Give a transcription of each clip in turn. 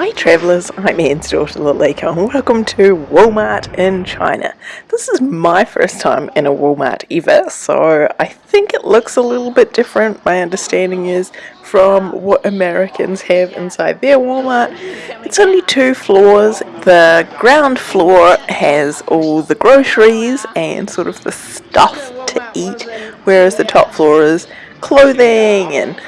Hi travellers, I'm Anne's daughter Lalika and welcome to Walmart in China. This is my first time in a Walmart ever, so I think it looks a little bit different, my understanding is, from what Americans have inside their Walmart. It's only two floors. The ground floor has all the groceries and sort of the stuff to eat, whereas the top floor is clothing and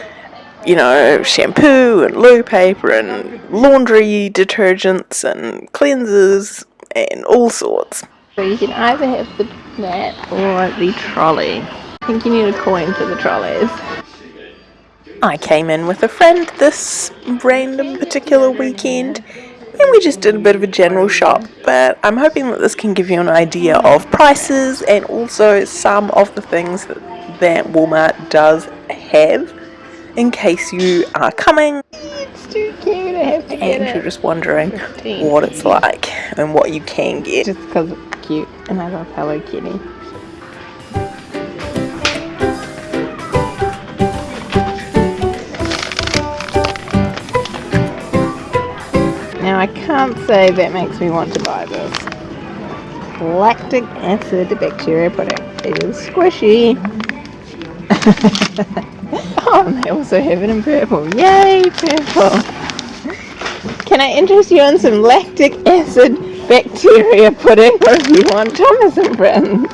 you know, shampoo and loo paper and laundry detergents and cleansers and all sorts. So you can either have the mat or the trolley. I think you need a coin for the trolleys. I came in with a friend this random particular weekend and we just did a bit of a general shop but I'm hoping that this can give you an idea of prices and also some of the things that, that Walmart does have in case you are coming It's too cute, I have to and get you're just wondering what it's like and what you can get. Just because it's cute and I love Hello Kitty. Now I can't say that makes me want to buy this. Lactic acid bacteria pudding. It is squishy. oh, and they also have it in purple. Yay, purple! Can I interest you in some lactic acid bacteria pudding or if you want Thomas and Friends?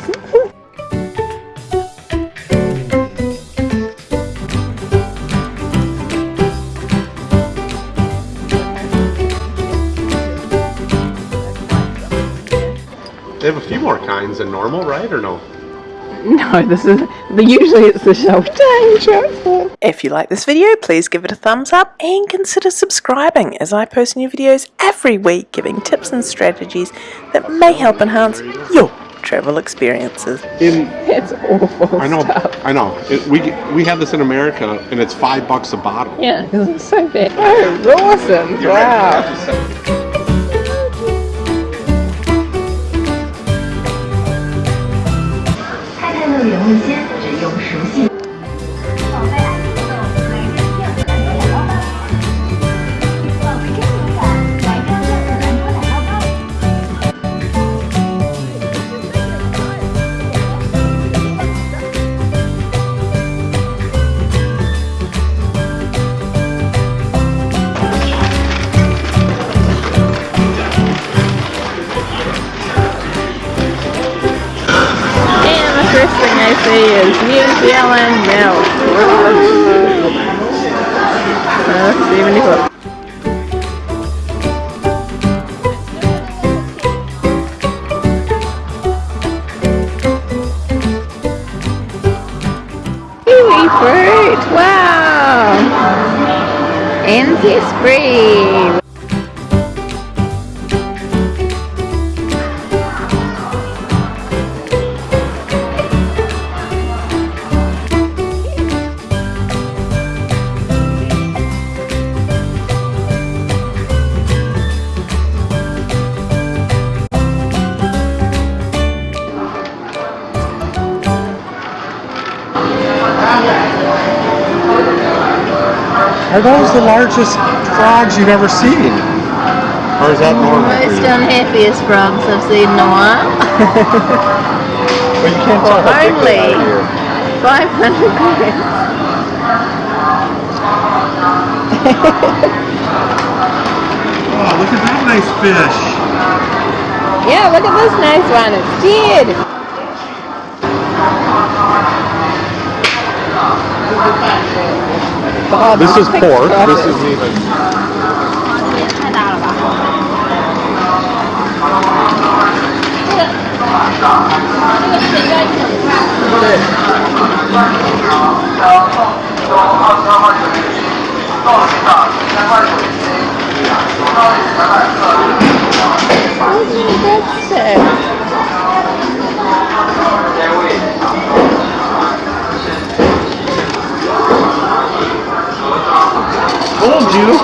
They have a few more kinds than normal, right? Or no? No, this is usually it's the shelf time chocolate. If you like this video, please give it a thumbs up and consider subscribing as I post new videos every week giving tips and strategies that may help enhance your travel experiences. In It's awful I know, stuff. I know. It, we we have this in America, and it's five bucks a bottle. Yeah, because it's so bad. Oh, Rawson's, wow. 太 see is New Zealand milk. That's 74. Kiwi fruit, wow! And zespri. Are those the largest frogs you've ever seen? Or is that oh, normal? for Most you? unhappiest frogs I've seen in a while. But you can't tell how big they Only. are here. 500 grams. Oh, look at that nice fish. Yeah, look at this nice one. It's dead. God, This is big pork. stuff This isn't even. 也太大了吧？这个是应该很快。 That's it. Told you.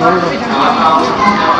Hello.